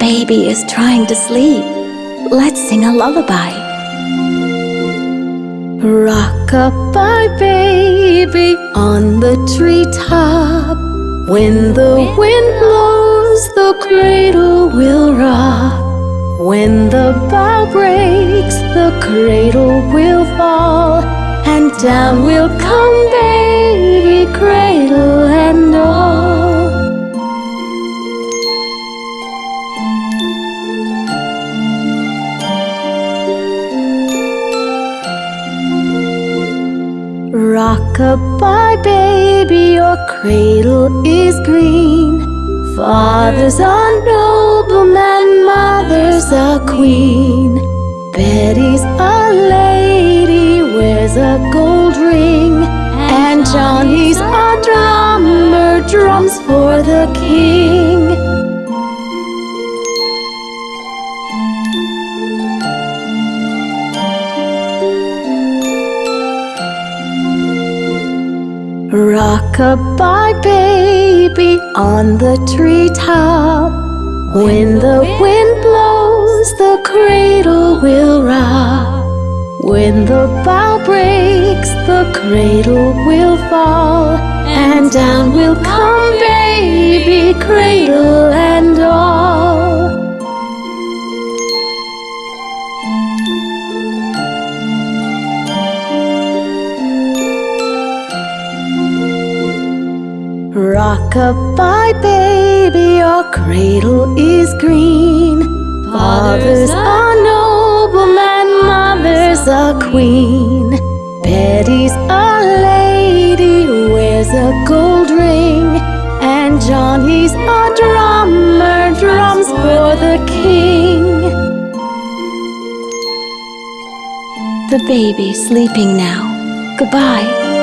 baby is trying to sleep. Let's sing a lullaby. Rock-a-bye baby on the treetop. When the wind blows, the cradle will rock. When the bough breaks, the cradle will fall, and down will come baby, cradle Rock-a-bye baby, your cradle is green. Father's a nobleman, mother's a queen. Betty's a lady, wears a gold ring. And Johnny's a drummer, drums for the king. Rock-a-bye baby on the treetop. When the wind blows, the cradle will rock. When the bough breaks, the cradle will fall, and down will come baby, cradle Rock-a-bye baby, your cradle is green. Father's a nobleman, mother's a queen. Betty's a lady, wears a gold ring. And Johnny's a drummer, drums for the king. The baby's sleeping now. Goodbye.